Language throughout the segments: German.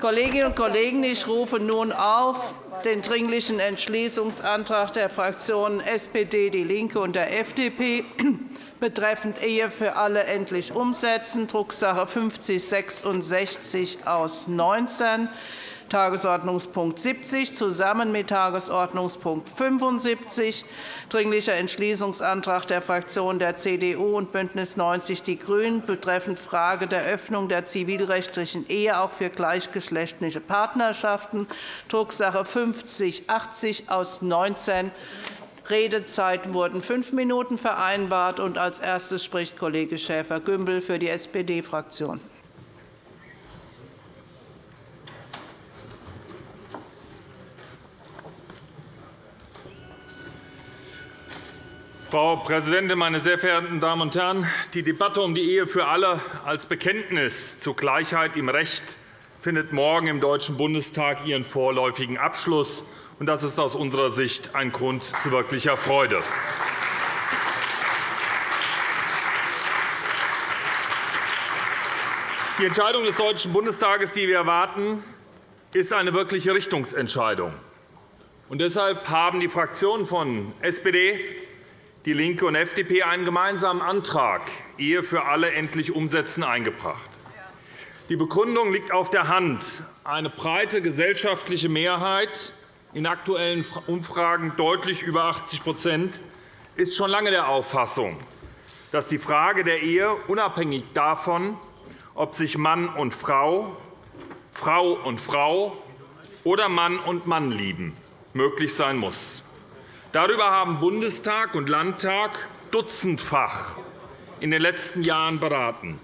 Kolleginnen und Kollegen, ich rufe nun auf den Dringlichen Entschließungsantrag der Fraktionen SPD, DIE LINKE und der FDP betreffend Ehe für alle endlich umsetzen, Drucksache 5066 aus 19. Tagesordnungspunkt 70 zusammen mit Tagesordnungspunkt 75, Dringlicher Entschließungsantrag der Fraktionen der CDU und BÜNDNIS 90 die GRÜNEN betreffend Frage der Öffnung der zivilrechtlichen Ehe auch für gleichgeschlechtliche Partnerschaften, Drucksache 5080 aus 19 Redezeit wurden fünf Minuten vereinbart. Als erstes spricht Kollege Schäfer-Gümbel für die SPD-Fraktion. Frau Präsidentin, meine sehr verehrten Damen und Herren! Die Debatte um die Ehe für alle als Bekenntnis zur Gleichheit im Recht findet morgen im Deutschen Bundestag ihren vorläufigen Abschluss. Das ist aus unserer Sicht ein Grund zu wirklicher Freude. Die Entscheidung des Deutschen Bundestages, die wir erwarten, ist eine wirkliche Richtungsentscheidung. Deshalb haben die Fraktionen von SPD, DIE LINKE und FDP einen gemeinsamen Antrag Ehe für alle endlich umsetzen eingebracht. Die Begründung liegt auf der Hand. Eine breite gesellschaftliche Mehrheit, in aktuellen Umfragen deutlich über 80% ist schon lange der Auffassung, dass die Frage der Ehe unabhängig davon, ob sich Mann und Frau, Frau und Frau oder Mann und Mann lieben, möglich sein muss. Darüber haben Bundestag und Landtag dutzendfach in den letzten Jahren beraten.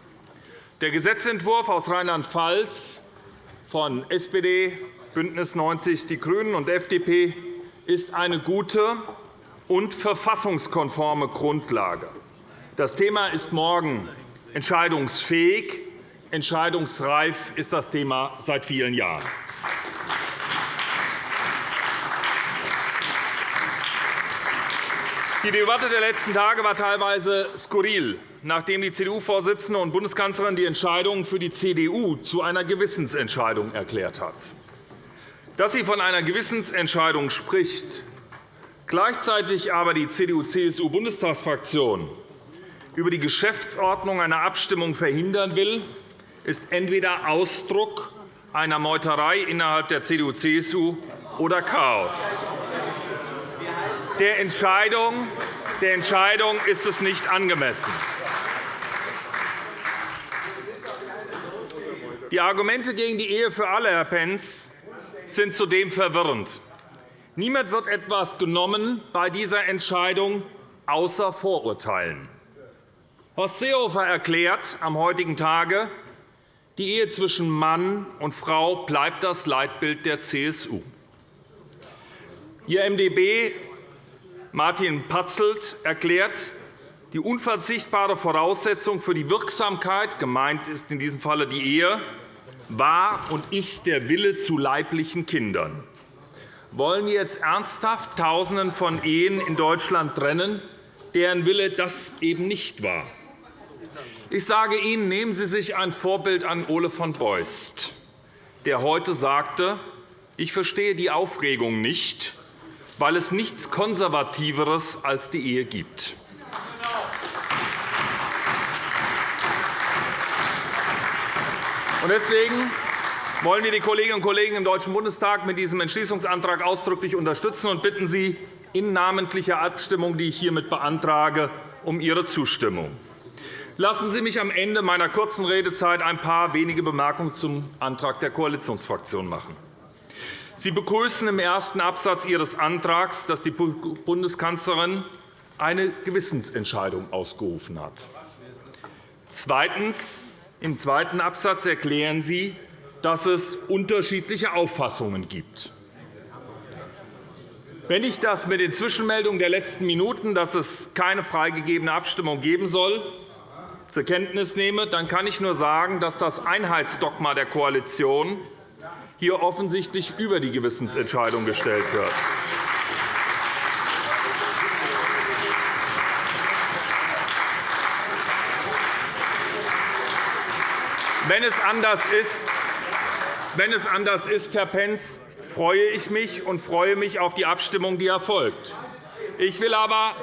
Der Gesetzentwurf aus Rheinland-Pfalz von SPD, BÜNDNIS 90 die GRÜNEN und FDP ist eine gute und verfassungskonforme Grundlage. Das Thema ist morgen entscheidungsfähig. Entscheidungsreif ist das Thema seit vielen Jahren. Die Debatte der letzten Tage war teilweise skurril, nachdem die CDU-Vorsitzende und Bundeskanzlerin die Entscheidung für die CDU zu einer Gewissensentscheidung erklärt hat. Dass sie von einer Gewissensentscheidung spricht, gleichzeitig aber die CDU-CSU-Bundestagsfraktion über die Geschäftsordnung eine Abstimmung verhindern will, ist entweder Ausdruck einer Meuterei innerhalb der CDU-CSU oder Chaos. Der Entscheidung, der Entscheidung ist es nicht angemessen. Die Argumente gegen die Ehe für alle, Herr Pentz, sind zudem verwirrend. Niemand wird etwas genommen bei dieser Entscheidung außer Vorurteilen. Horst Seehofer erklärt am heutigen Tage, die Ehe zwischen Mann und Frau bleibt das Leitbild der CSU. Ihr MdB Martin Patzelt erklärt, die unverzichtbare Voraussetzung für die Wirksamkeit, gemeint ist in diesem Falle die Ehe, war und ist der Wille zu leiblichen Kindern. Wollen wir jetzt ernsthaft Tausenden von Ehen in Deutschland trennen, deren Wille das eben nicht war? Ich sage Ihnen, nehmen Sie sich ein Vorbild an Ole von Beust, der heute sagte, ich verstehe die Aufregung nicht, weil es nichts Konservativeres als die Ehe gibt. Deswegen wollen wir die Kolleginnen und Kollegen im Deutschen Bundestag mit diesem Entschließungsantrag ausdrücklich unterstützen und bitten Sie in namentlicher Abstimmung, die ich hiermit beantrage, um Ihre Zustimmung. Lassen Sie mich am Ende meiner kurzen Redezeit ein paar wenige Bemerkungen zum Antrag der Koalitionsfraktion machen. Sie begrüßen im ersten Absatz Ihres Antrags, dass die Bundeskanzlerin eine Gewissensentscheidung ausgerufen hat. Zweitens. Im zweiten Absatz erklären Sie, dass es unterschiedliche Auffassungen gibt. Wenn ich das mit den Zwischenmeldungen der letzten Minuten, dass es keine freigegebene Abstimmung geben soll, zur Kenntnis nehme, dann kann ich nur sagen, dass das Einheitsdogma der Koalition hier offensichtlich über die Gewissensentscheidung gestellt wird. Wenn es anders ist, wenn es anders ist, Herr Pentz, freue ich mich und freue mich auf die Abstimmung, die erfolgt. Ich will aber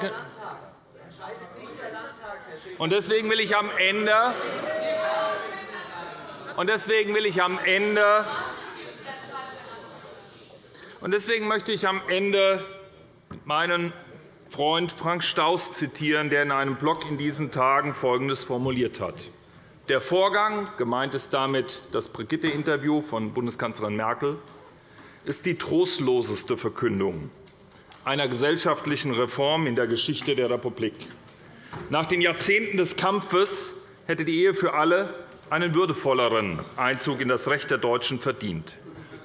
und deswegen will ich am Ende und deswegen will ich am Ende deswegen möchte ich am Ende meinen Freund Frank Staus zitieren, der in einem Blog in diesen Tagen Folgendes formuliert hat. Der Vorgang, gemeint ist damit das Brigitte-Interview von Bundeskanzlerin Merkel, ist die trostloseste Verkündung einer gesellschaftlichen Reform in der Geschichte der Republik. Nach den Jahrzehnten des Kampfes hätte die Ehe für alle einen würdevolleren Einzug in das Recht der Deutschen verdient.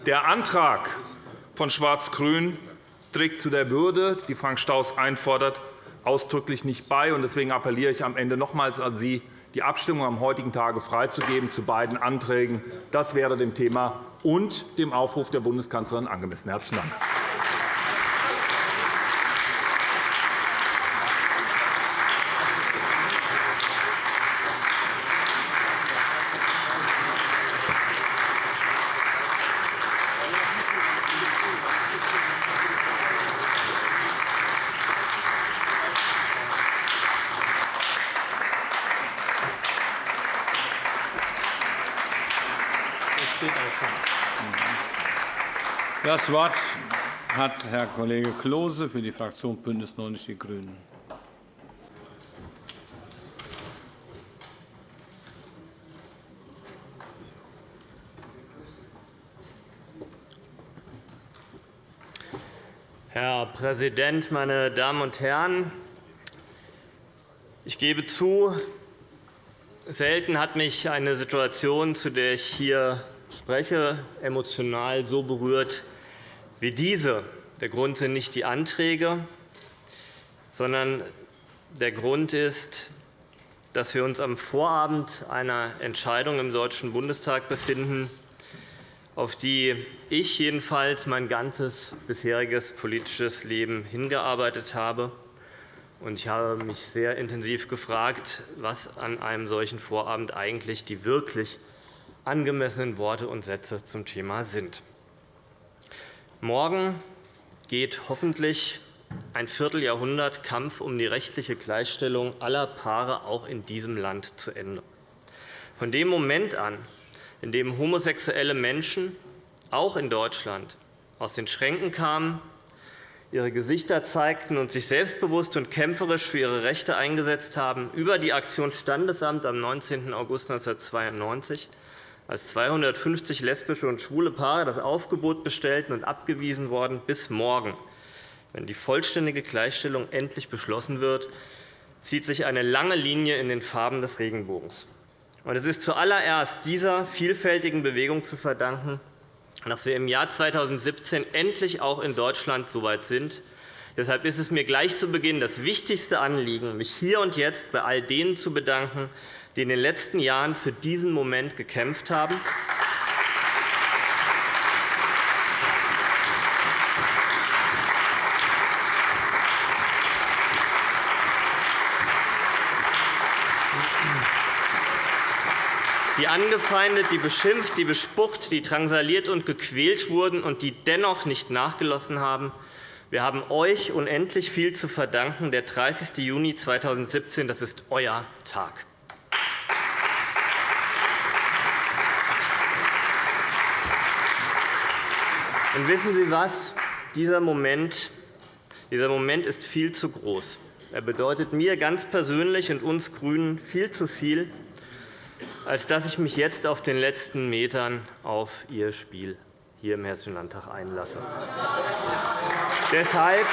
Der Antrag von Schwarz-Grün trägt zu der Würde, die Frank Staus einfordert, ausdrücklich nicht bei. Deswegen appelliere ich am Ende nochmals an Sie, die Abstimmung am heutigen Tage freizugeben zu beiden Anträgen. Das wäre dem Thema und dem Aufruf der Bundeskanzlerin angemessen. – Herzlichen Dank. Das Wort hat Herr Kollege Klose für die Fraktion BÜNDNIS 90 die GRÜNEN. Herr Präsident, meine Damen und Herren! Ich gebe zu, selten hat mich eine Situation, zu der ich hier spreche, emotional so berührt wie diese. Der Grund sind nicht die Anträge, sondern der Grund ist, dass wir uns am Vorabend einer Entscheidung im Deutschen Bundestag befinden, auf die ich jedenfalls mein ganzes bisheriges politisches Leben hingearbeitet habe. Ich habe mich sehr intensiv gefragt, was an einem solchen Vorabend eigentlich die wirklich angemessenen Worte und Sätze zum Thema sind. Morgen geht hoffentlich ein Vierteljahrhundert Kampf um die rechtliche Gleichstellung aller Paare auch in diesem Land zu Ende. Von dem Moment an, in dem homosexuelle Menschen auch in Deutschland aus den Schränken kamen, ihre Gesichter zeigten und sich selbstbewusst und kämpferisch für ihre Rechte eingesetzt haben, über die Aktion Standesamt am 19. August 1992 als 250 lesbische und schwule Paare das Aufgebot bestellten und abgewiesen worden, bis morgen, wenn die vollständige Gleichstellung endlich beschlossen wird, zieht sich eine lange Linie in den Farben des Regenbogens. Es ist zuallererst dieser vielfältigen Bewegung zu verdanken, dass wir im Jahr 2017 endlich auch in Deutschland so weit sind. Deshalb ist es mir gleich zu Beginn das wichtigste Anliegen, mich hier und jetzt bei all denen zu bedanken, die in den letzten Jahren für diesen Moment gekämpft haben. die angefeindet, die beschimpft, die bespuckt, die drangsaliert und gequält wurden und die dennoch nicht nachgelassen haben. Wir haben euch unendlich viel zu verdanken. Der 30. Juni 2017 das ist euer Tag. Und wissen Sie was? Dieser Moment, dieser Moment ist viel zu groß. Er bedeutet mir ganz persönlich und uns GRÜNEN viel zu viel, als dass ich mich jetzt auf den letzten Metern auf Ihr Spiel hier im Hessischen Landtag einlasse. Deshalb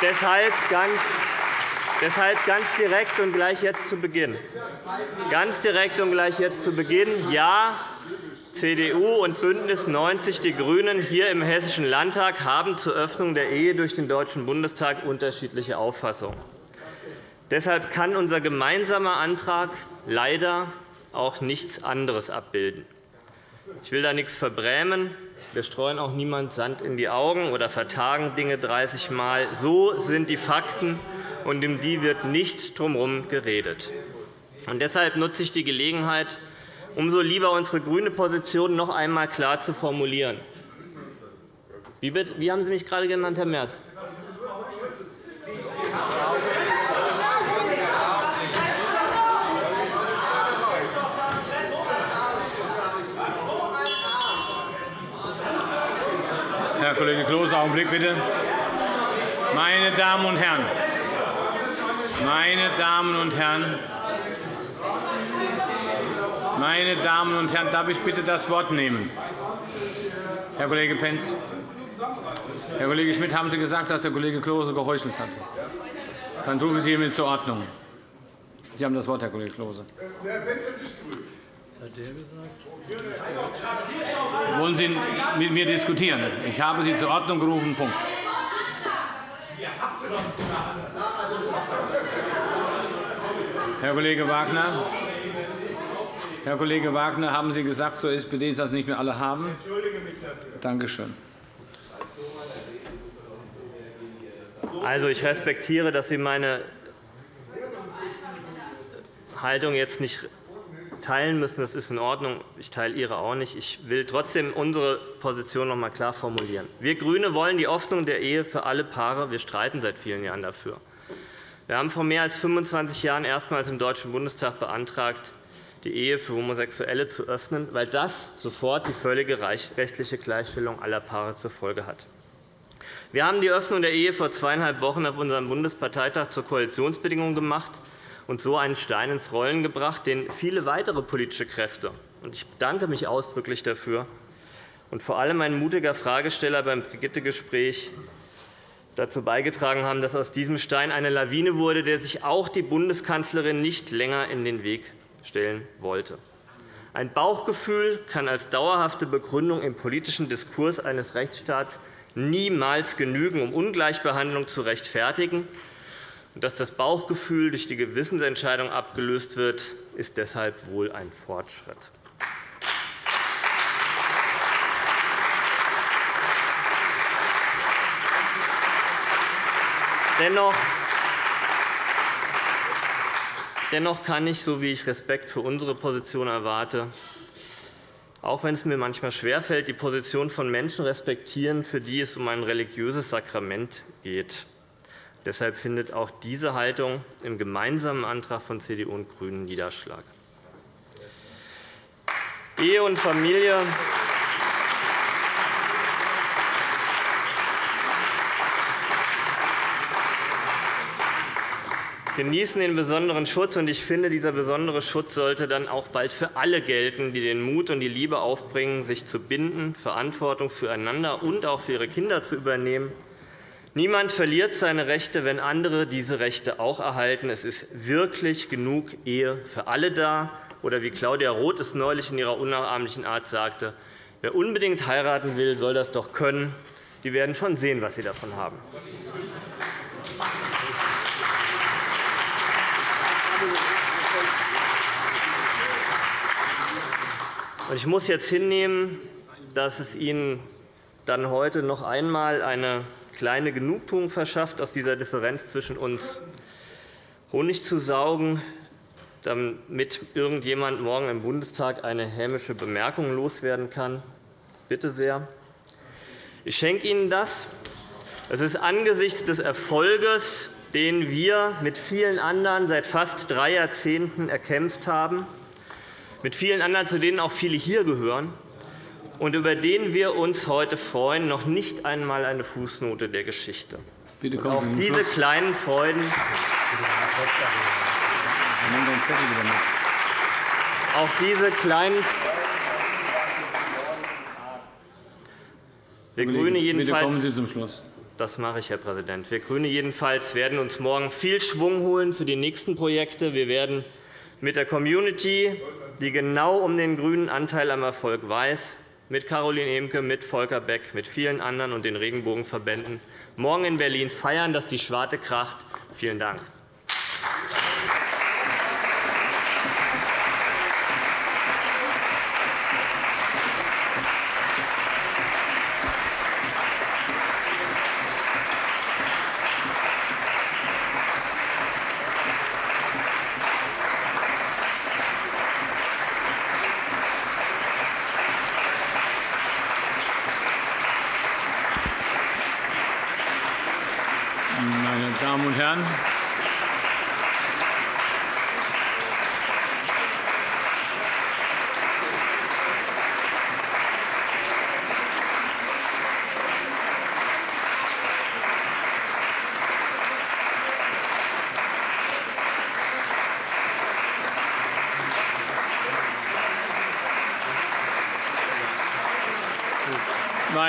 Deshalb ganz Deshalb ganz direkt und gleich jetzt zu Beginn. Ganz direkt und gleich jetzt zu Beginn. Ja, CDU und BÜNDNIS 90 die GRÜNEN hier im Hessischen Landtag haben zur Öffnung der Ehe durch den Deutschen Bundestag unterschiedliche Auffassungen. Deshalb kann unser gemeinsamer Antrag leider auch nichts anderes abbilden. Ich will da nichts verbrämen. Wir streuen auch niemand Sand in die Augen oder vertagen Dinge 30 Mal. So sind die Fakten und um die wird nicht drumherum geredet. Und deshalb nutze ich die Gelegenheit, umso lieber unsere grüne Position noch einmal klar zu formulieren. Wie, haben Sie mich gerade genannt, Herr Merz? Herr Kollege Klose, Augenblick bitte. Meine Damen und Herren, meine Damen und Herren, meine Damen und Herren, darf ich bitte das Wort nehmen? Herr Kollege Pentz. Herr Kollege Schmidt, haben Sie gesagt, dass der Kollege Klose geheuchelt hat? Dann rufe ich Sie hiermit zur Ordnung. Sie haben das Wort, Herr Kollege Klose. Wollen Sie mit mir diskutieren? Ich habe Sie zur Ordnung gerufen. Punkt. Herr Kollege Wagner, Herr Kollege Wagner, haben Sie gesagt zur SPD, dass nicht mehr alle haben? Danke schön. Also, ich respektiere, dass Sie meine Haltung jetzt nicht teilen müssen. Das ist in Ordnung. Ich teile Ihre auch nicht. Ich will trotzdem unsere Position noch einmal klar formulieren. Wir GRÜNE wollen die Öffnung der Ehe für alle Paare. Wir streiten seit vielen Jahren dafür. Wir haben vor mehr als 25 Jahren erstmals im Deutschen Bundestag beantragt, die Ehe für Homosexuelle zu öffnen, weil das sofort die völlige rechtliche Gleichstellung aller Paare zur Folge hat. Wir haben die Öffnung der Ehe vor zweieinhalb Wochen auf unserem Bundesparteitag zur Koalitionsbedingung gemacht und so einen Stein ins Rollen gebracht, den viele weitere politische Kräfte – und ich bedanke mich ausdrücklich dafür – und vor allem ein mutiger Fragesteller beim Brigitte-Gespräch dazu beigetragen haben, dass aus diesem Stein eine Lawine wurde, der sich auch die Bundeskanzlerin nicht länger in den Weg stellen wollte. Ein Bauchgefühl kann als dauerhafte Begründung im politischen Diskurs eines Rechtsstaats niemals genügen, um Ungleichbehandlung zu rechtfertigen. Dass das Bauchgefühl durch die Gewissensentscheidung abgelöst wird, ist deshalb wohl ein Fortschritt. Dennoch Dennoch kann ich, so wie ich Respekt für unsere Position erwarte, auch wenn es mir manchmal schwerfällt, die Position von Menschen respektieren, für die es um ein religiöses Sakrament geht. Deshalb findet auch diese Haltung im gemeinsamen Antrag von CDU und GRÜNEN Niederschlag. Ehe und Familie genießen den besonderen Schutz. Ich finde, dieser besondere Schutz sollte dann auch bald für alle gelten, die den Mut und die Liebe aufbringen, sich zu binden, Verantwortung füreinander und auch für ihre Kinder zu übernehmen. Niemand verliert seine Rechte, wenn andere diese Rechte auch erhalten. Es ist wirklich genug Ehe für alle da. Oder wie Claudia Roth es neulich in ihrer unnachahmlichen Art sagte, wer unbedingt heiraten will, soll das doch können. Die werden schon sehen, was sie davon haben. Ich muss jetzt hinnehmen, dass es Ihnen dann heute noch einmal eine kleine Genugtuung verschafft, aus dieser Differenz zwischen uns Honig zu saugen, damit irgendjemand morgen im Bundestag eine hämische Bemerkung loswerden kann. Bitte sehr. Ich schenke Ihnen das. Es ist angesichts des Erfolges, den wir mit vielen anderen seit fast drei Jahrzehnten erkämpft haben, mit vielen anderen, zu denen auch viele hier gehören, und über den wir uns heute freuen, noch nicht einmal eine Fußnote der Geschichte. Bitte auch diese Schluss. kleinen Freuden auch diese kleinen wir Grüne jedenfalls, kommen Sie zum Schluss. Das mache ich, Herr Präsident. Wir Grüne jedenfalls werden uns morgen viel Schwung holen für die nächsten Projekte. Wir werden mit der Community, die genau um den grünen Anteil am Erfolg weiß, mit Caroline Emke, mit Volker Beck, mit vielen anderen und den Regenbogenverbänden morgen in Berlin feiern, dass die Schwarte kracht. Vielen Dank. Damen und Herren,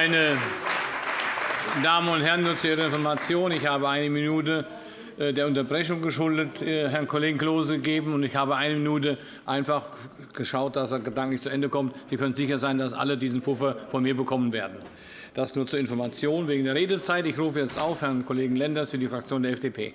Meine Damen und Herren, nur zu Ihrer Information. Ich habe eine Minute äh, der Unterbrechung geschuldet äh, Herrn Kollegen Klose gegeben, und ich habe eine Minute einfach geschaut, dass er gedanklich zu Ende kommt. Sie können sicher sein, dass alle diesen Puffer von mir bekommen werden. Das nur zur Information wegen der Redezeit. Ich rufe jetzt auf Herrn Kollegen Lenders für die Fraktion der FDP.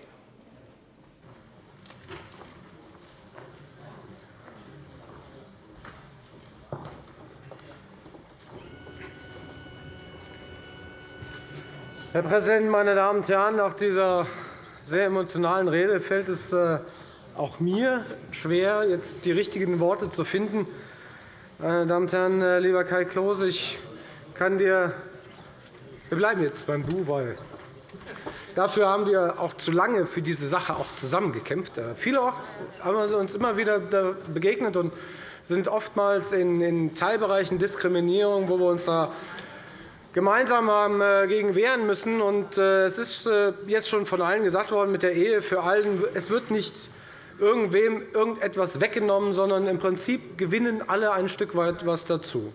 Herr Präsident, meine Damen und Herren! Nach dieser sehr emotionalen Rede fällt es äh, auch mir schwer, jetzt die richtigen Worte zu finden. Meine Damen und Herren, äh, lieber Kai Klose, ich kann dir wir bleiben jetzt beim Du, weil dafür haben wir auch zu lange für diese Sache auch zusammengekämpft. Äh, vielerorts haben wir uns immer wieder begegnet und sind oftmals in Teilbereichen Diskriminierung, wo wir uns da gemeinsam haben äh, gegen wehren müssen. Äh, es ist äh, jetzt schon von allen gesagt worden, mit der Ehe für allen, es wird nicht irgendwem irgendetwas weggenommen, sondern im Prinzip gewinnen alle ein Stück weit etwas dazu.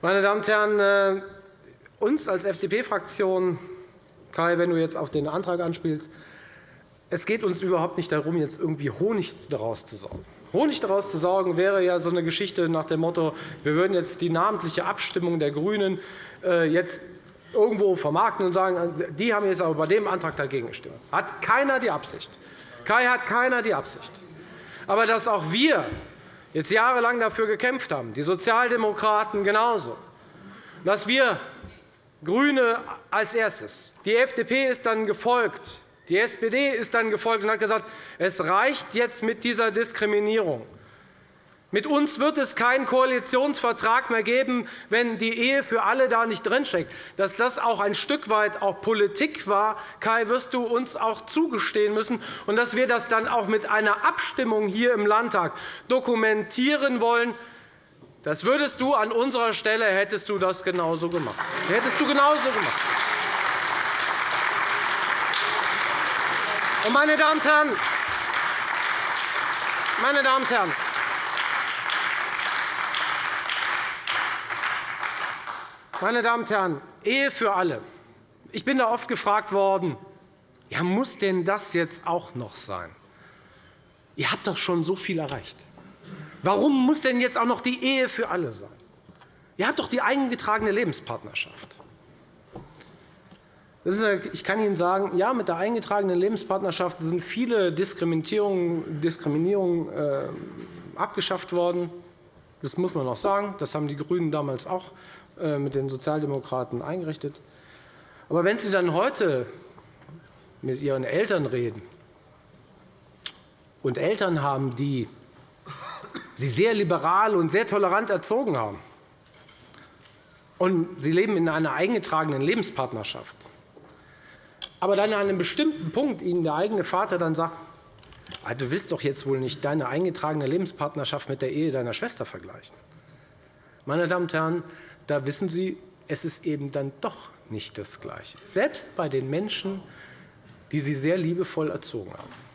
Meine Damen und Herren, uns als FDP-Fraktion, Kai, wenn du jetzt auf den Antrag anspielst, es geht uns überhaupt nicht darum, jetzt irgendwie Honig daraus zu saugen. Honig daraus zu sorgen, wäre ja so eine Geschichte nach dem Motto, wir würden jetzt die namentliche Abstimmung der GRÜNEN äh, jetzt irgendwo vermarkten und sagen, die haben jetzt aber bei dem Antrag dagegen gestimmt. Hat keiner die Absicht. Kai hat keiner die Absicht. Aber dass auch wir jetzt jahrelang dafür gekämpft haben, die Sozialdemokraten genauso, dass wir GRÜNE als erstes, die FDP ist dann gefolgt, die SPD ist dann gefolgt und hat gesagt, es reicht jetzt mit dieser Diskriminierung. Mit uns wird es keinen Koalitionsvertrag mehr geben, wenn die Ehe für alle da nicht drinsteckt. Dass das auch ein Stück weit auch Politik war, Kai, wirst du uns auch zugestehen müssen, und dass wir das dann auch mit einer Abstimmung hier im Landtag dokumentieren wollen. Das würdest du an unserer Stelle hättest du das genauso gemacht. Hättest du genauso gemacht. Meine Damen und Herren, meine Damen und Herren, meine Damen und Herren, Ehe für alle. Ich bin da oft gefragt worden, ja, muss denn das jetzt auch noch sein? Ihr habt doch schon so viel erreicht. Warum muss denn jetzt auch noch die Ehe für alle sein? Ihr habt doch die eingetragene Lebenspartnerschaft. Ich kann Ihnen sagen, ja, mit der eingetragenen Lebenspartnerschaft sind viele Diskriminierungen, Diskriminierungen äh, abgeschafft worden. Das muss man auch sagen. Das haben die GRÜNEN damals auch äh, mit den Sozialdemokraten eingerichtet. Aber wenn Sie dann heute mit Ihren Eltern reden und Eltern haben, die Sie sehr liberal und sehr tolerant erzogen haben, und Sie leben in einer eingetragenen Lebenspartnerschaft, aber dann an einem bestimmten Punkt Ihnen der eigene Vater dann sagt, ah, du willst doch jetzt wohl nicht deine eingetragene Lebenspartnerschaft mit der Ehe deiner Schwester vergleichen. Meine Damen und Herren, da wissen Sie, es ist eben dann doch nicht das Gleiche, selbst bei den Menschen, die Sie sehr liebevoll erzogen haben.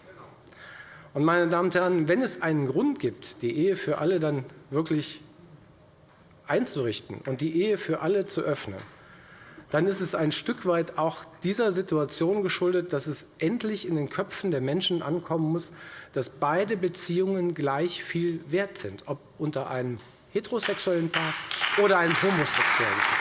Und, meine Damen und Herren, wenn es einen Grund gibt, die Ehe für alle dann wirklich einzurichten und die Ehe für alle zu öffnen, dann ist es ein Stück weit auch dieser Situation geschuldet, dass es endlich in den Köpfen der Menschen ankommen muss, dass beide Beziehungen gleich viel wert sind, ob unter einem heterosexuellen Paar oder einem homosexuellen Paar.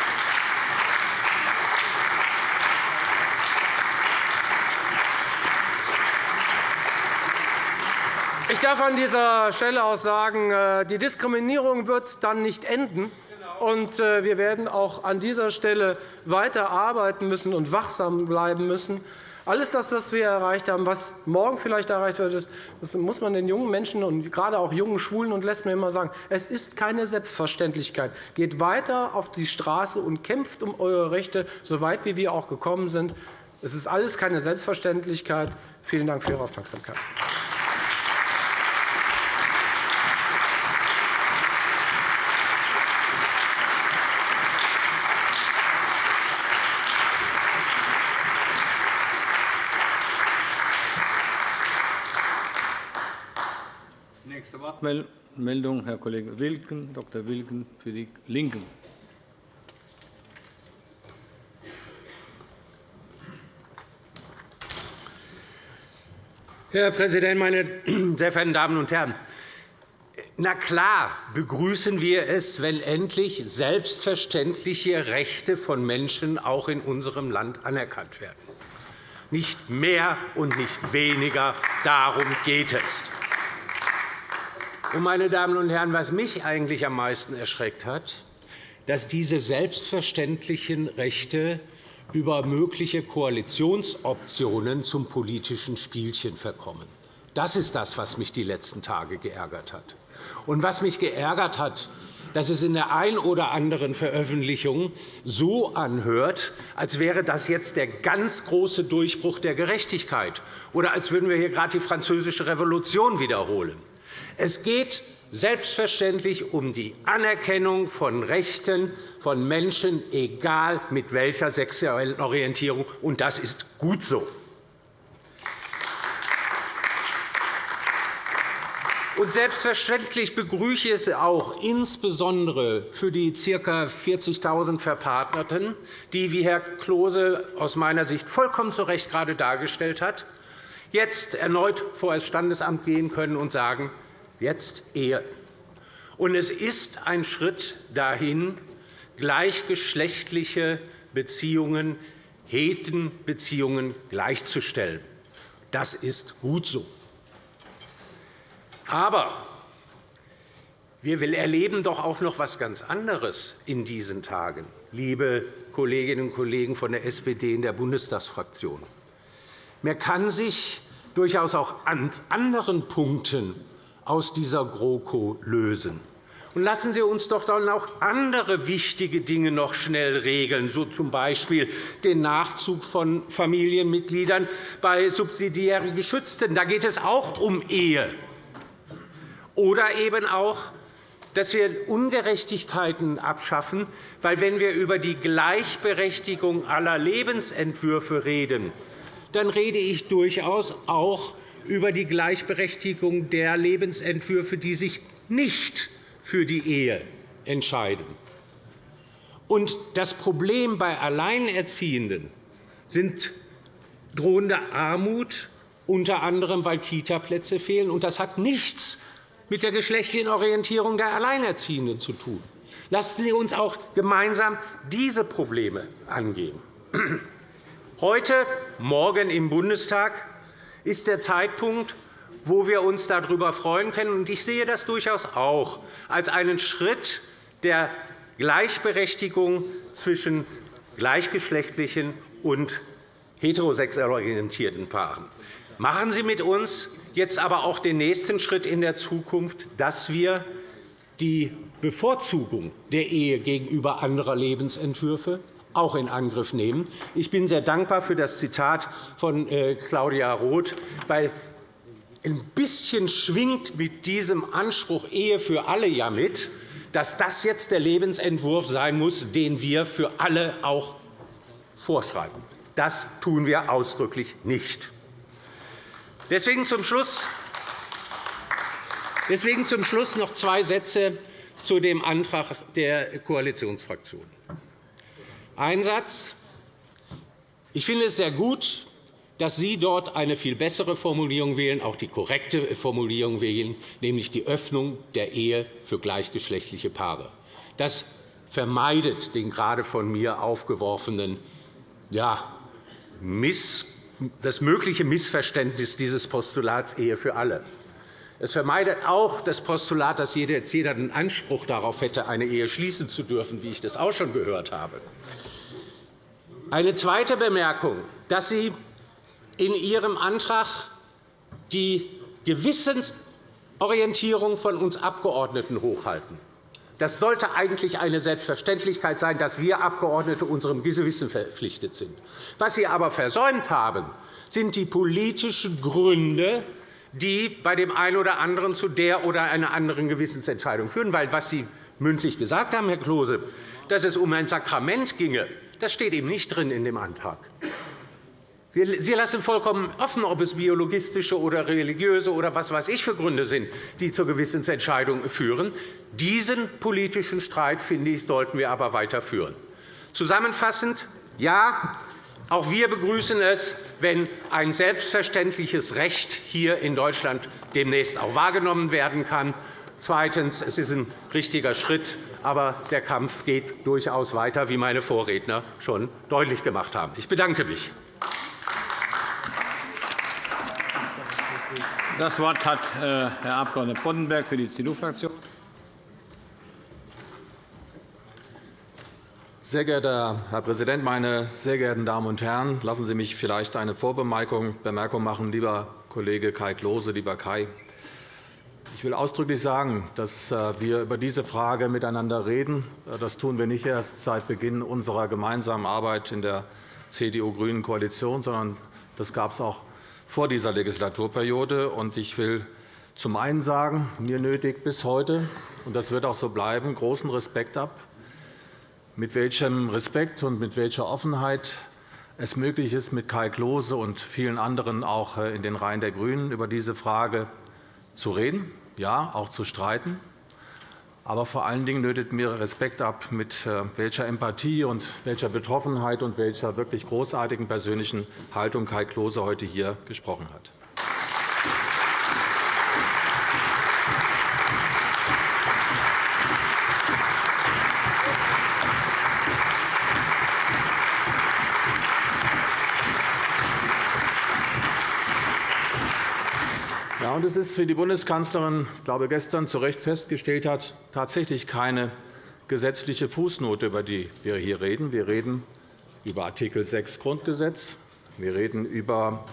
Ich darf an dieser Stelle auch sagen, äh, die Diskriminierung wird dann nicht enden, und äh, wir werden auch an dieser Stelle weiter arbeiten müssen und wachsam bleiben müssen. Alles das, was wir erreicht haben, was morgen vielleicht erreicht wird, das muss man den jungen Menschen und gerade auch jungen Schwulen und Lesben immer sagen. Es ist keine Selbstverständlichkeit. Geht weiter auf die Straße und kämpft um eure Rechte, so weit wie wir auch gekommen sind. Es ist alles keine Selbstverständlichkeit. Vielen Dank für Ihre Aufmerksamkeit. Wortmeldung, Herr Kollege Wilken, Dr. Wilken für die LINKEN. Herr Präsident, meine sehr verehrten Damen und Herren! Na klar begrüßen wir es, wenn endlich selbstverständliche Rechte von Menschen auch in unserem Land anerkannt werden. Nicht mehr und nicht weniger, darum geht es. Meine Damen und Herren, was mich eigentlich am meisten erschreckt hat, dass diese selbstverständlichen Rechte über mögliche Koalitionsoptionen zum politischen Spielchen verkommen. Das ist das, was mich die letzten Tage geärgert hat. Und was mich geärgert hat, dass es in der einen oder anderen Veröffentlichung so anhört, als wäre das jetzt der ganz große Durchbruch der Gerechtigkeit oder als würden wir hier gerade die Französische Revolution wiederholen. Es geht selbstverständlich um die Anerkennung von Rechten von Menschen, egal mit welcher sexuellen Orientierung. Und das ist gut so. Und selbstverständlich begrüße ich es auch insbesondere für die ca. 40.000 Verpartnerten, die, wie Herr Klose aus meiner Sicht vollkommen zu Recht gerade dargestellt hat, jetzt erneut vor das Standesamt gehen können und sagen, jetzt Ehe. Und es ist ein Schritt dahin, gleichgeschlechtliche Beziehungen, Hetenbeziehungen gleichzustellen. Das ist gut so. Aber wir erleben doch auch noch etwas ganz anderes in diesen Tagen, liebe Kolleginnen und Kollegen von der SPD in der Bundestagsfraktion. Man kann sich durchaus auch an anderen Punkten aus dieser GroKo lösen. Und lassen Sie uns doch dann auch andere wichtige Dinge noch schnell regeln, so z. B. den Nachzug von Familienmitgliedern bei subsidiär Geschützten. Da geht es auch um Ehe. Oder eben auch, dass wir Ungerechtigkeiten abschaffen. Weil, wenn wir über die Gleichberechtigung aller Lebensentwürfe reden, dann rede ich durchaus auch über die Gleichberechtigung der Lebensentwürfe, die sich nicht für die Ehe entscheiden. Und das Problem bei Alleinerziehenden sind drohende Armut, unter anderem weil Kitaplätze fehlen. Und das hat nichts mit der geschlechtlichen Orientierung der Alleinerziehenden zu tun. Lassen Sie uns auch gemeinsam diese Probleme angehen. Heute, morgen im Bundestag ist der Zeitpunkt, wo wir uns darüber freuen können. Ich sehe das durchaus auch als einen Schritt der Gleichberechtigung zwischen gleichgeschlechtlichen und heterosexuell orientierten Paaren. Machen Sie mit uns jetzt aber auch den nächsten Schritt in der Zukunft, dass wir die Bevorzugung der Ehe gegenüber anderer Lebensentwürfe auch in Angriff nehmen. Ich bin sehr dankbar für das Zitat von äh, Claudia Roth, weil ein bisschen schwingt mit diesem Anspruch Ehe für alle ja mit, dass das jetzt der Lebensentwurf sein muss, den wir für alle auch vorschreiben. Das tun wir ausdrücklich nicht. Deswegen zum Schluss Deswegen zum Schluss noch zwei Sätze zu dem Antrag der Koalitionsfraktionen. Ein Satz. Ich finde es sehr gut, dass Sie dort eine viel bessere Formulierung wählen, auch die korrekte Formulierung wählen, nämlich die Öffnung der Ehe für gleichgeschlechtliche Paare. Das vermeidet den gerade von mir aufgeworfenen ja, das mögliche Missverständnis dieses Postulats Ehe für alle. Es vermeidet auch das Postulat, dass jeder den Anspruch darauf hätte, eine Ehe schließen zu dürfen, wie ich das auch schon gehört habe. Eine zweite Bemerkung, dass Sie in Ihrem Antrag die Gewissensorientierung von uns Abgeordneten hochhalten. Das sollte eigentlich eine Selbstverständlichkeit sein, dass wir Abgeordnete unserem Gewissen verpflichtet sind. Was Sie aber versäumt haben, sind die politischen Gründe, die bei dem einen oder anderen zu der oder einer anderen Gewissensentscheidung führen. Weil, was Sie mündlich gesagt haben, Herr Klose, dass es um ein Sakrament ginge, das steht eben nicht drin in dem Antrag. Sie lassen vollkommen offen, ob es biologistische oder religiöse oder was weiß ich für Gründe sind, die zur Gewissensentscheidung führen. Diesen politischen Streit, finde ich, sollten wir aber weiterführen. Zusammenfassend, ja, auch wir begrüßen es, wenn ein selbstverständliches Recht hier in Deutschland demnächst auch wahrgenommen werden kann. Zweitens. Es ist ein richtiger Schritt, aber der Kampf geht durchaus weiter, wie meine Vorredner schon deutlich gemacht haben. Ich bedanke mich. Das Wort hat äh, Herr Abg. Boddenberg für die CDU-Fraktion. Sehr geehrter Herr Präsident, meine sehr geehrten Damen und Herren! Lassen Sie mich vielleicht eine Vorbemerkung machen, lieber Kollege Kai Klose, lieber Kai. Ich will ausdrücklich sagen, dass äh, wir über diese Frage miteinander reden. Äh, das tun wir nicht erst seit Beginn unserer gemeinsamen Arbeit in der CDU-grünen Koalition, sondern das gab es auch vor dieser Legislaturperiode. Ich will zum einen sagen, mir nötigt bis heute, und das wird auch so bleiben, großen Respekt ab, mit welchem Respekt und mit welcher Offenheit es möglich ist, mit Kai Klose und vielen anderen auch äh, in den Reihen der GRÜNEN über diese Frage zu reden, ja, auch zu streiten. Aber vor allen Dingen nötigt mir Respekt ab, mit äh, welcher Empathie und welcher Betroffenheit und welcher wirklich großartigen persönlichen Haltung Kai Klose heute hier gesprochen hat. Ja, und es ist, wie die Bundeskanzlerin glaube, gestern zu Recht festgestellt hat, tatsächlich keine gesetzliche Fußnote, über die wir hier reden. Wir reden über Artikel 6 Grundgesetz. Wir reden über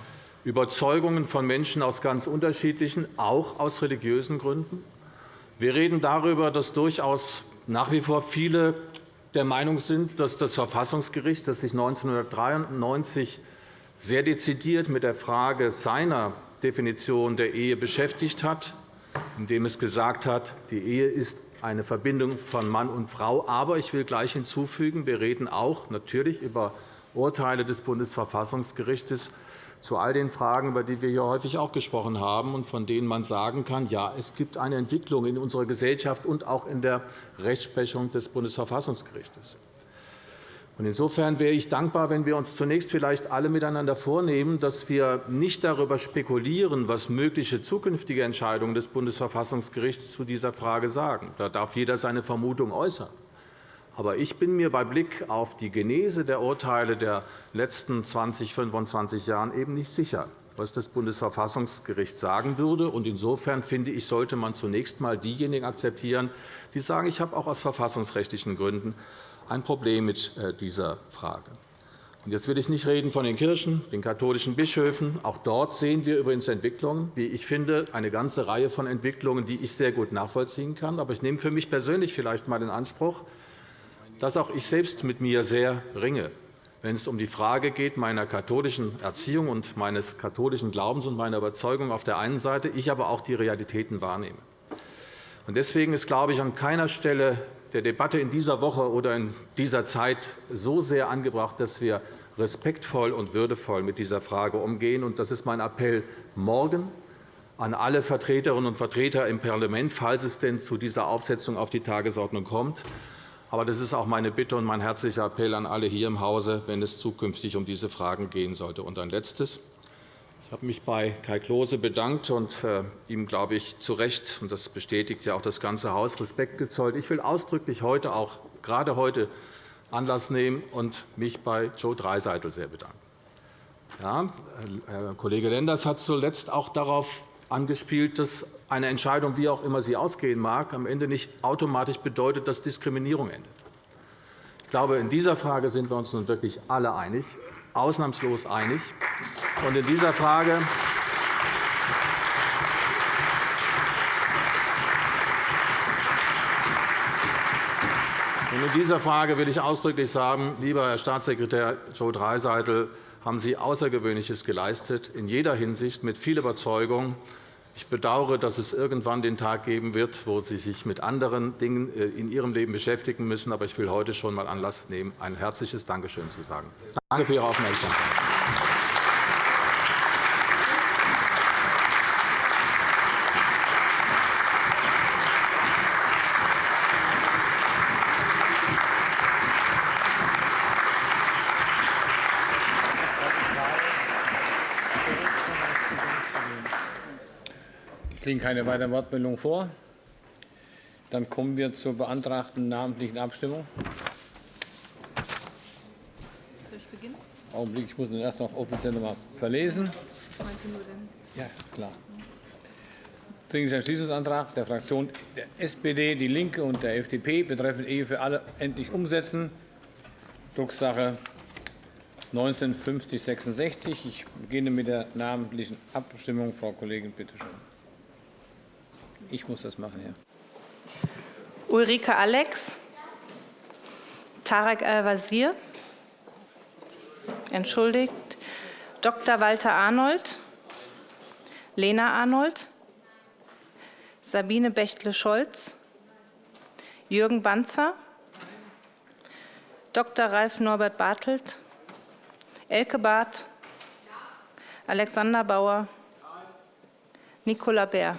Überzeugungen von Menschen aus ganz unterschiedlichen, auch aus religiösen Gründen. Wir reden darüber, dass durchaus nach wie vor viele der Meinung sind, dass das Verfassungsgericht, das sich 1993 sehr dezidiert mit der Frage seiner Definition der Ehe beschäftigt hat, indem es gesagt hat, die Ehe ist eine Verbindung von Mann und Frau. Aber ich will gleich hinzufügen, wir reden auch natürlich über Urteile des Bundesverfassungsgerichts zu all den Fragen, über die wir hier häufig auch gesprochen haben und von denen man sagen kann, ja, es gibt eine Entwicklung in unserer Gesellschaft und auch in der Rechtsprechung des Bundesverfassungsgerichts. Insofern wäre ich dankbar, wenn wir uns zunächst vielleicht alle miteinander vornehmen, dass wir nicht darüber spekulieren, was mögliche zukünftige Entscheidungen des Bundesverfassungsgerichts zu dieser Frage sagen. Da darf jeder seine Vermutung äußern. Aber ich bin mir bei Blick auf die Genese der Urteile der letzten 20, 25 Jahre eben nicht sicher, was das Bundesverfassungsgericht sagen würde. Insofern finde ich, sollte man zunächst einmal diejenigen akzeptieren, die sagen, ich habe auch aus verfassungsrechtlichen Gründen ein Problem mit äh, dieser Frage. Jetzt will ich nicht reden von den Kirchen, den katholischen Bischöfen. Auch dort sehen wir übrigens Entwicklungen, wie ich finde, eine ganze Reihe von Entwicklungen, die ich sehr gut nachvollziehen kann. Aber ich nehme für mich persönlich vielleicht einmal in Anspruch, dass auch ich selbst mit mir sehr ringe, wenn es um die Frage geht meiner katholischen Erziehung und meines katholischen Glaubens und meiner Überzeugung auf der einen Seite, ich aber auch die Realitäten wahrnehme. Deswegen ist, glaube ich, an keiner Stelle der Debatte in dieser Woche oder in dieser Zeit so sehr angebracht, dass wir respektvoll und würdevoll mit dieser Frage umgehen. Das ist mein Appell morgen an alle Vertreterinnen und Vertreter im Parlament, falls es denn zu dieser Aufsetzung auf die Tagesordnung kommt. Aber das ist auch meine Bitte und mein herzlicher Appell an alle hier im Hause, wenn es zukünftig um diese Fragen gehen sollte. Und ein Letztes. Ich habe mich bei Kai Klose bedankt und äh, ihm, glaube ich, zu Recht, und das bestätigt ja auch das ganze Haus, Respekt gezollt. Ich will ausdrücklich heute, auch gerade heute, Anlass nehmen und mich bei Joe Dreiseitel sehr bedanken. Ja, Herr Kollege Lenders hat zuletzt auch darauf angespielt, dass eine Entscheidung, wie auch immer sie ausgehen mag, am Ende nicht automatisch bedeutet, dass Diskriminierung endet. Ich glaube, in dieser Frage sind wir uns nun wirklich alle einig, ausnahmslos einig. In dieser Frage in dieser Frage will ich ausdrücklich sagen, lieber Herr Staatssekretär Joe Dreiseitel, haben Sie Außergewöhnliches geleistet, in jeder Hinsicht mit viel Überzeugung. Ich bedauere, dass es irgendwann den Tag geben wird, wo Sie sich mit anderen Dingen äh, in Ihrem Leben beschäftigen müssen. Aber ich will heute schon einmal Anlass nehmen, ein herzliches Dankeschön zu sagen. Danke für Ihre Aufmerksamkeit. Liegen keine weiteren Wortmeldungen vor. Dann kommen wir zur beantragten namentlichen Abstimmung. Augenblick, ich muss den erst noch offiziell noch einmal verlesen. Ja, klar. Dringlicher Entschließungsantrag der Fraktionen der SPD, DIE LINKE und der FDP betreffend Ehe für alle endlich umsetzen. Drucksache 195066. Ich beginne mit der namentlichen Abstimmung. Frau Kollegin, bitte schön. Ich muss das machen, ja. Ulrike Alex, Tarek Al-Wazir, entschuldigt, Dr. Walter Arnold, Lena Arnold, Sabine Bechtle-Scholz, Jürgen Banzer, Dr. Ralf Norbert Bartelt, Elke Barth, Alexander Bauer, Nicola Bär.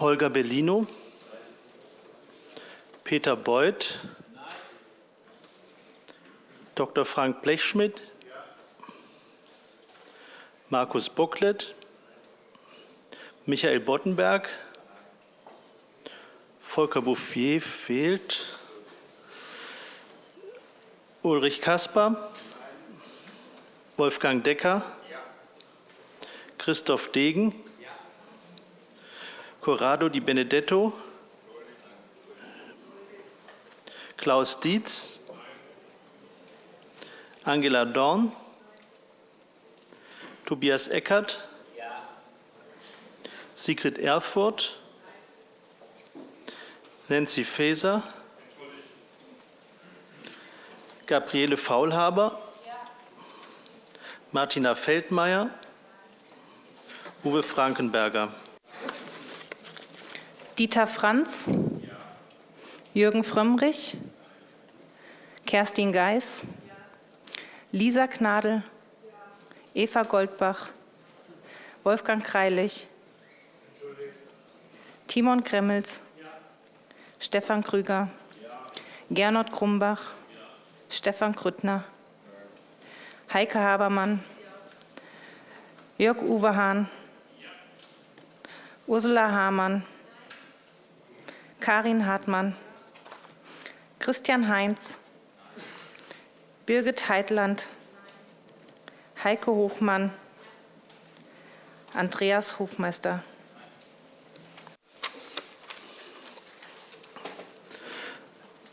Holger Bellino, Peter Beuth, Dr. Frank Blechschmidt, Markus Bocklet, Michael Boddenberg, Volker Bouffier fehlt, Ulrich Kasper, Wolfgang Decker, Christoph Degen, Corrado Di Benedetto, Klaus Dietz, Angela Dorn, Tobias Eckert, Sigrid Erfurt, Nancy Faeser, Gabriele Faulhaber, Martina Feldmayer, Uwe Frankenberger. Dieter Franz, Jürgen Frömmrich, Kerstin Geis, Lisa Gnadl, Eva Goldbach, Wolfgang Kreilich, Timon Gremmels, Stefan Krüger, Gernot Krumbach, Stefan Krüttner, Heike Habermann, Jörg Uwe Hahn, Ursula Hamann, Karin Hartmann, Christian Heinz, Birgit Heitland, Heike Hofmann, Andreas Hofmeister.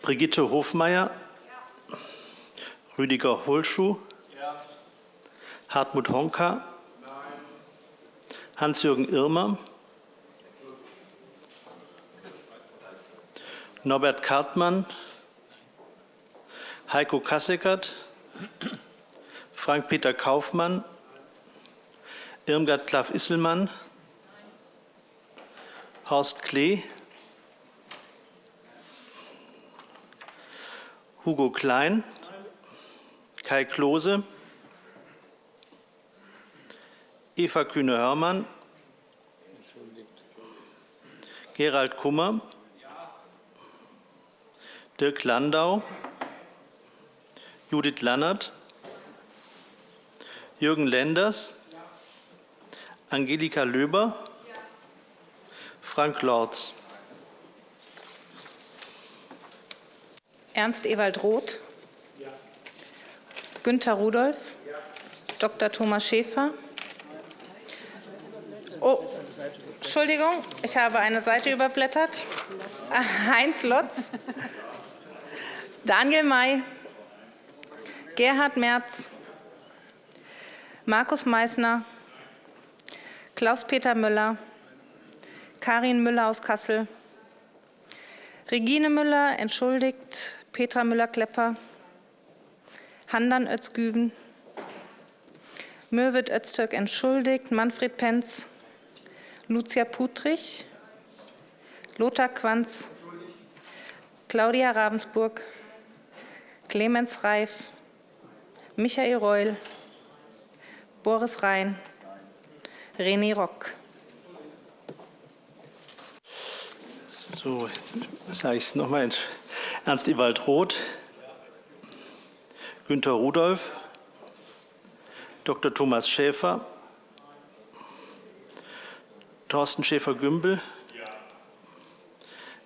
Brigitte Hofmeier, Rüdiger Holschuh, Hartmut Honka, Hans-Jürgen Irmer, Norbert Kartmann, Heiko Kasseckert, Frank-Peter Kaufmann, Irmgard Klaff-Isselmann, Horst Klee, Hugo Klein, Kai Klose, Eva Kühne-Hörmann, Gerald Kummer, Dirk Landau, Judith Lannert, Jürgen Lenders, Angelika Löber, Frank Lorz. Ernst Ewald Roth, Günter Rudolph, Dr. Thomas Schäfer. Oh, Entschuldigung, ich habe eine Seite überblättert. Heinz Lotz, Daniel May, Gerhard Merz, Markus Meysner, Klaus-Peter Müller, Karin Müller aus Kassel, Regine Müller entschuldigt Petra Müller-Klepper, Handan Özgüven, Mürwit Öztürk entschuldigt Manfred Penz, Lucia Putrich, Lothar Quanz, Claudia Ravensburg, Clemens Reif, Michael Reul, Boris Rhein, René Rock. So, sage ich es noch einmal. Ernst Ewald Roth, Günter Rudolph, Dr. Thomas Schäfer, Thorsten Schäfer-Gümbel,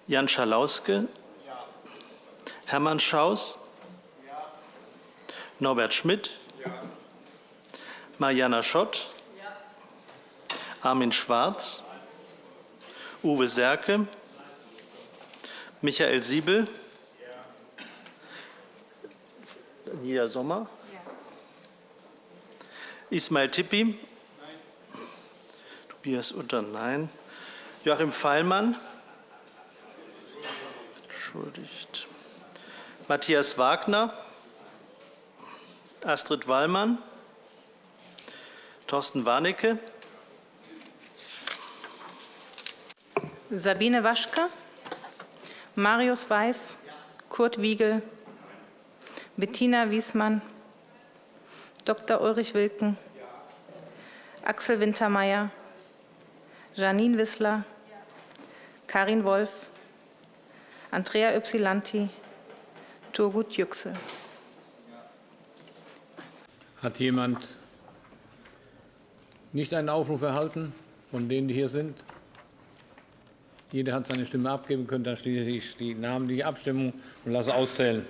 Jan Schalauske, Hermann Schaus, Norbert Schmidt, Mariana Schott, Armin Schwarz, Uwe Serke, Michael Siebel, Daniela Sommer, Ismail Tippi, Tobias Utter, nein, Joachim Feilmann, entschuldigt, Matthias Wagner, Astrid Wallmann, Thorsten Warnecke, Sabine Waschke, Marius Weiß, Kurt Wiegel, Bettina Wiesmann, Dr. Ulrich Wilken, Axel Wintermeyer, Janine Wissler, Karin Wolf, Andrea Ypsilanti, Turgut Yüksel. Hat jemand nicht einen Aufruf erhalten von denen, die hier sind? Jeder hat seine Stimme abgeben können. Dann schließe ich die namentliche Abstimmung und lasse auszählen.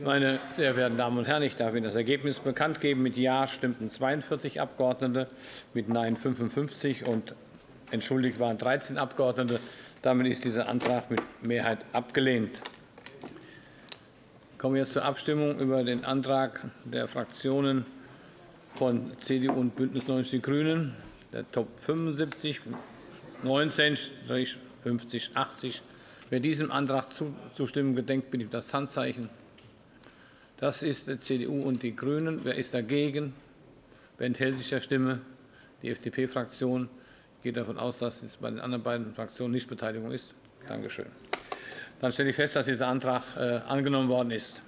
Meine sehr verehrten Damen und Herren, ich darf Ihnen das Ergebnis bekannt geben. Mit Ja stimmten 42 Abgeordnete, mit Nein 55 und entschuldigt waren 13 Abgeordnete. Damit ist dieser Antrag mit Mehrheit abgelehnt. Ich komme jetzt zur Abstimmung über den Antrag der Fraktionen von CDU und BÜNDNIS 90 die GRÜNEN, der Top 75 19 80 Wer diesem Antrag zuzustimmen gedenkt, bitte ich das Handzeichen. Das ist die CDU und die GRÜNEN. Wer ist dagegen? Wer enthält sich der Stimme? Die FDP-Fraktion geht davon aus, dass es bei den anderen beiden Fraktionen nicht Beteiligung ist. Danke schön. Dann stelle ich fest, dass dieser Antrag äh, angenommen worden ist.